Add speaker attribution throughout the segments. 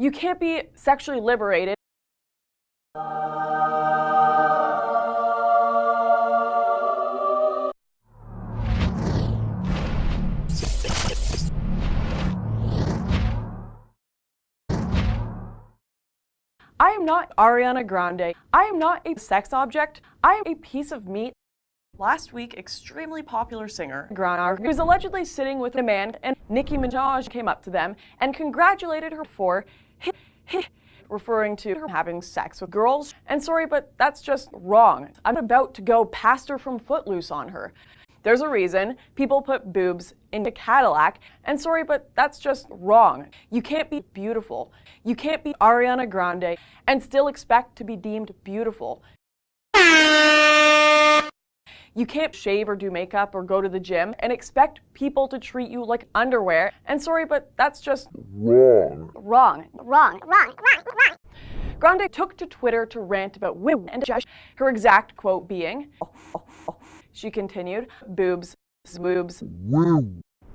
Speaker 1: You can't be sexually liberated. I am not Ariana Grande. I am not a sex object. I am a piece of meat.
Speaker 2: Last week, extremely popular singer
Speaker 1: Grana was allegedly sitting with a man, and Nicki Minaj came up to them and congratulated her for referring to having sex with girls. And sorry, but that's just wrong. I'm about to go pastor from Footloose on her. There's a reason people put boobs into Cadillac, and sorry, but that's just wrong. You can't be beautiful. You can't be Ariana Grande and still expect to be deemed beautiful. You can't shave or do makeup or go to the gym and expect people to treat you like underwear. And sorry, but that's just
Speaker 3: wrong.
Speaker 1: Wrong.
Speaker 4: Wrong. Wrong. Wrong. Wrong.
Speaker 1: Grande took to Twitter to rant about women and judge her exact quote being, oh, oh, oh. she continued, boobs, boobs.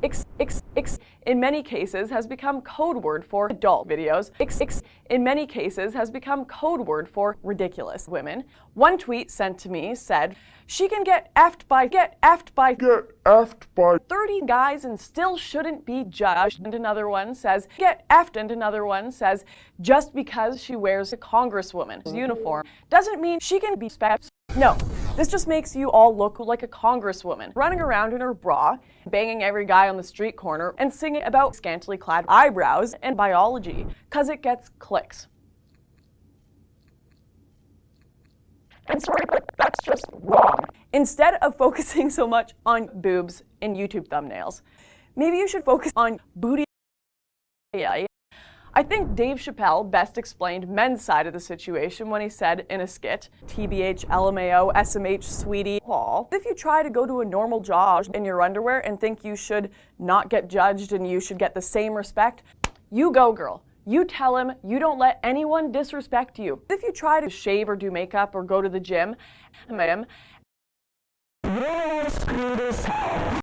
Speaker 1: X, X, X, in many cases has become code word for adult videos. X, X, in many cases has become code word for ridiculous women. One tweet sent to me said, she can get effed by, get effed by,
Speaker 3: get effed by
Speaker 1: 30 guys and still shouldn't be judged. And another one says, get effed. And another one says, just because she wears a congresswoman's uniform doesn't mean she can be specs. No, this just makes you all look like a congresswoman, running around in her bra, banging every guy on the street corner, and singing about scantily clad eyebrows and biology, cause it gets clicks. And sorry, but that's just wrong. Instead of focusing so much on boobs in YouTube thumbnails, maybe you should focus on booty. I think Dave Chappelle best explained men's side of the situation when he said in a skit, TBH, LMAO, SMH, sweetie, Paul, if you try to go to a normal job in your underwear and think you should not get judged and you should get the same respect, you go girl. You tell him you don't let anyone disrespect you. If you try to shave or do makeup or go to the gym,